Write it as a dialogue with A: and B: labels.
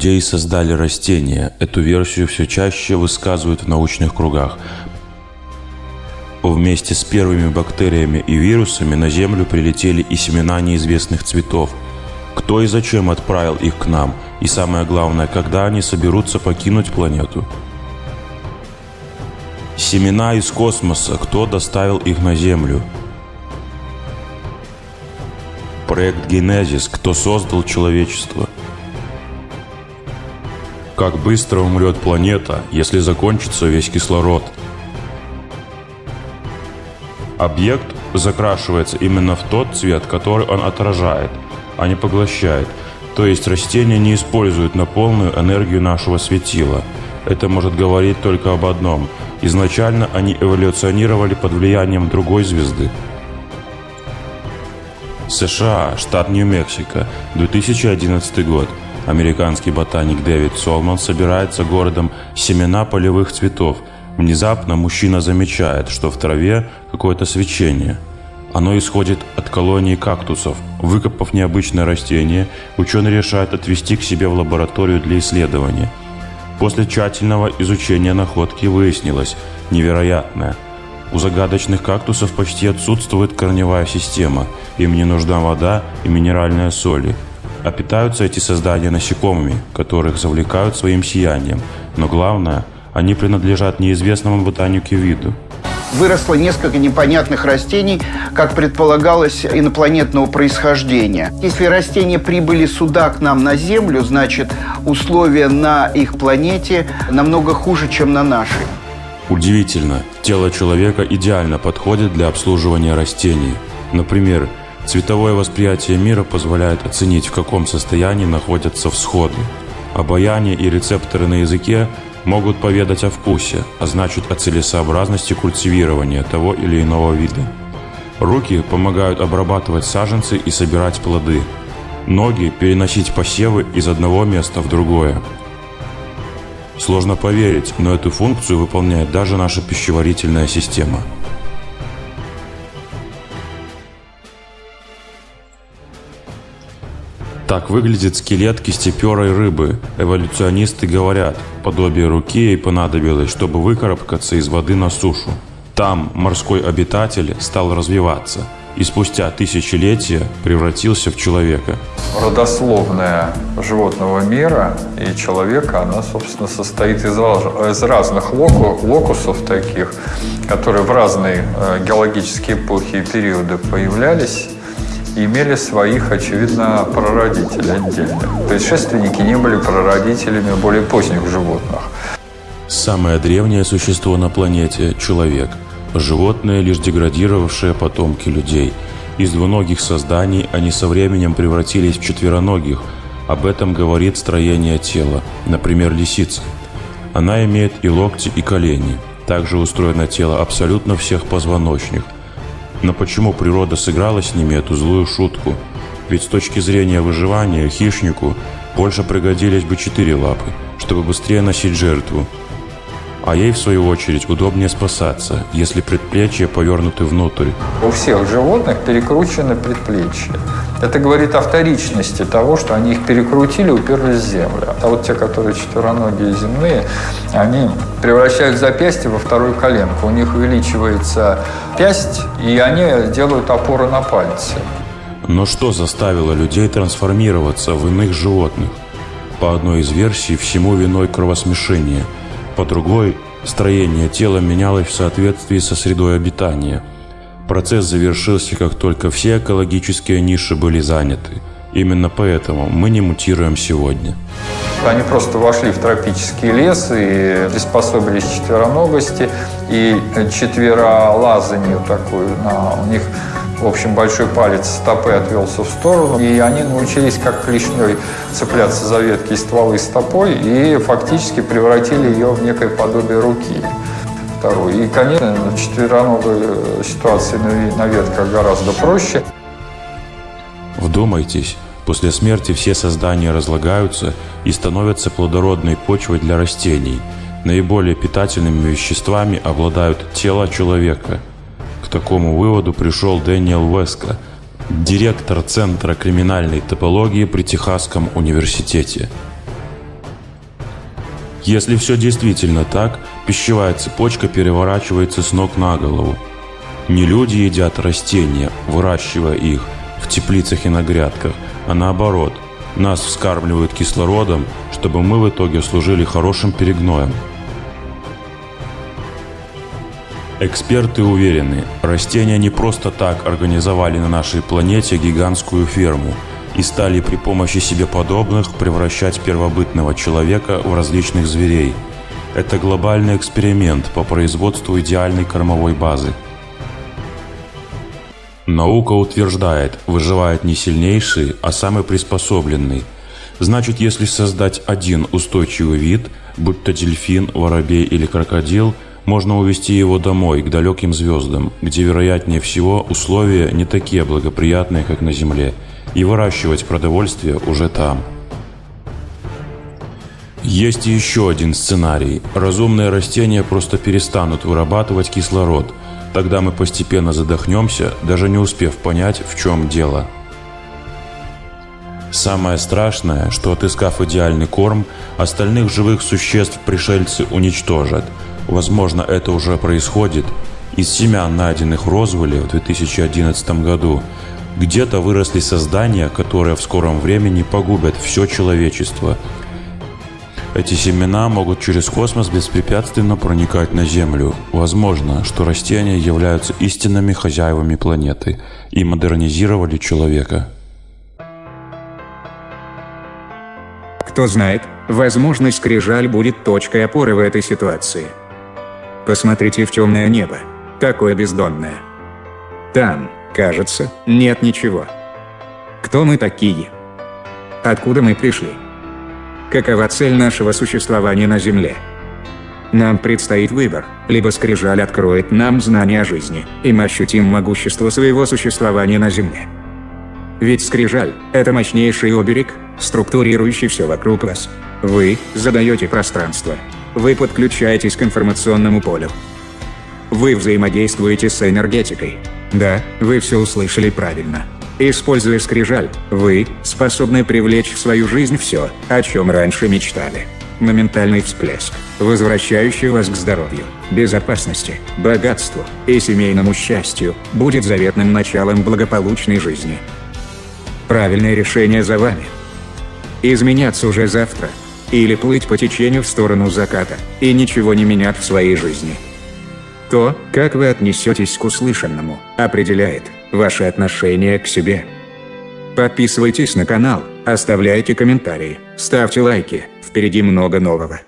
A: Людей создали растения. Эту версию все чаще высказывают в научных кругах. Вместе с первыми бактериями и вирусами на Землю прилетели и семена неизвестных цветов. Кто и зачем отправил их к нам? И самое главное, когда они соберутся покинуть планету? Семена из космоса. Кто доставил их на Землю? Проект Генезис. Кто создал человечество? Как быстро умрет планета, если закончится весь кислород? Объект закрашивается именно в тот цвет, который он отражает, а не поглощает. То есть растения не используют на полную энергию нашего светила. Это может говорить только об одном. Изначально они эволюционировали под влиянием другой звезды. США, штат Нью-Мексико, 2011 год. Американский ботаник Дэвид Солман собирается городом семена полевых цветов. Внезапно мужчина замечает, что в траве какое-то свечение. Оно исходит от колонии кактусов. Выкопав необычное растение, ученый решает отвезти к себе в лабораторию для исследования. После тщательного изучения находки выяснилось невероятное. У загадочных кактусов почти отсутствует корневая система. Им не нужна вода и минеральные соли – а питаются эти создания насекомыми, которых завлекают своим сиянием. Но главное, они принадлежат неизвестному ботанике виду.
B: Выросло несколько непонятных растений, как предполагалось, инопланетного происхождения. Если растения прибыли сюда, к нам на Землю, значит, условия на их планете намного хуже, чем на нашей.
A: Удивительно, тело человека идеально подходит для обслуживания растений. Например, Цветовое восприятие мира позволяет оценить, в каком состоянии находятся всходы. Обаяние и рецепторы на языке могут поведать о вкусе, а значит о целесообразности культивирования того или иного вида. Руки помогают обрабатывать саженцы и собирать плоды. Ноги – переносить посевы из одного места в другое. Сложно поверить, но эту функцию выполняет даже наша пищеварительная система – Так выглядит скелет кистеперой рыбы. Эволюционисты говорят, подобие руки ей понадобилось, чтобы выкарабкаться из воды на сушу. Там морской обитатель стал развиваться и спустя тысячелетия превратился в человека.
C: Родословная животного мира и человека, она, собственно, состоит из, из разных локу, локусов таких, которые в разные э, геологические эпохи и периоды появлялись имели своих, очевидно, прародителей отдельных. Предшественники не были прародителями более поздних животных.
A: Самое древнее существо на планете – человек. Животные, лишь деградировавшие потомки людей. Из двуногих созданий они со временем превратились в четвероногих. Об этом говорит строение тела, например, лисица. Она имеет и локти, и колени. Также устроено тело абсолютно всех позвоночных – но почему природа сыграла с ними эту злую шутку? Ведь с точки зрения выживания хищнику больше пригодились бы четыре лапы, чтобы быстрее носить жертву. А ей, в свою очередь, удобнее спасаться, если предплечья повернуты внутрь.
C: У всех животных перекручены предплечья. Это говорит о вторичности того, что они их перекрутили, уперлись в землю. А вот те, которые четвероногие земные, они превращают запястье во вторую коленку. У них увеличивается пясть, и они делают опоры на пальцы.
A: Но что заставило людей трансформироваться в иных животных? По одной из версий, всему виной кровосмешение. По другой, строение тела менялось в соответствии со средой обитания – Процесс завершился, как только все экологические ниши были заняты. Именно поэтому мы не мутируем сегодня.
C: Они просто вошли в тропический лес и приспособились к четвероногости и четверолазанию такую. На, у них, в общем, большой палец стопы отвелся в сторону, и они научились как клешней цепляться за ветки и стволы стопой и фактически превратили ее в некое подобие руки второй. И, конечно, в четвероногой ситуации на ветках гораздо проще.
A: Вдумайтесь, после смерти все создания разлагаются и становятся плодородной почвой для растений. Наиболее питательными веществами обладают тело человека. Такому выводу пришел Дэниел Веска, директор Центра криминальной топологии при Техасском университете. Если все действительно так, пищевая цепочка переворачивается с ног на голову. Не люди едят растения, выращивая их в теплицах и на грядках, а наоборот, нас вскармливают кислородом, чтобы мы в итоге служили хорошим перегноем. Эксперты уверены, растения не просто так организовали на нашей планете гигантскую ферму и стали при помощи себе подобных превращать первобытного человека в различных зверей. Это глобальный эксперимент по производству идеальной кормовой базы. Наука утверждает, выживает не сильнейший, а самый приспособленный. Значит, если создать один устойчивый вид, будь то дельфин, воробей или крокодил – можно увезти его домой, к далеким звездам, где, вероятнее всего, условия не такие благоприятные, как на Земле, и выращивать продовольствие уже там. Есть еще один сценарий. Разумные растения просто перестанут вырабатывать кислород. Тогда мы постепенно задохнемся, даже не успев понять, в чем дело. Самое страшное, что отыскав идеальный корм, остальных живых существ пришельцы уничтожат – Возможно, это уже происходит. Из семян, найденных в Розвилле в 2011 году, где-то выросли создания, которые в скором времени погубят все человечество. Эти семена могут через космос беспрепятственно проникать на Землю. Возможно, что растения являются истинными хозяевами планеты и модернизировали человека.
D: Кто знает, возможно, скрижаль будет точкой опоры в этой ситуации. Посмотрите в темное небо. Какое бездонное. Там, кажется, нет ничего. Кто мы такие? Откуда мы пришли? Какова цель нашего существования на Земле? Нам предстоит выбор, либо скрижаль откроет нам знания о жизни, и мы ощутим могущество своего существования на Земле. Ведь скрижаль – это мощнейший оберег, структурирующий все вокруг вас. Вы задаете пространство, вы подключаетесь к информационному полю. Вы взаимодействуете с энергетикой. Да, вы все услышали правильно. Используя скрижаль, вы способны привлечь в свою жизнь все, о чем раньше мечтали. Моментальный всплеск, возвращающий вас к здоровью, безопасности, богатству и семейному счастью, будет заветным началом благополучной жизни. Правильное решение за вами. Изменяться уже завтра – или плыть по течению в сторону заката, и ничего не менять в своей жизни. То, как вы отнесетесь к услышанному, определяет ваше отношение к себе. Подписывайтесь на канал, оставляйте комментарии, ставьте лайки, впереди много нового.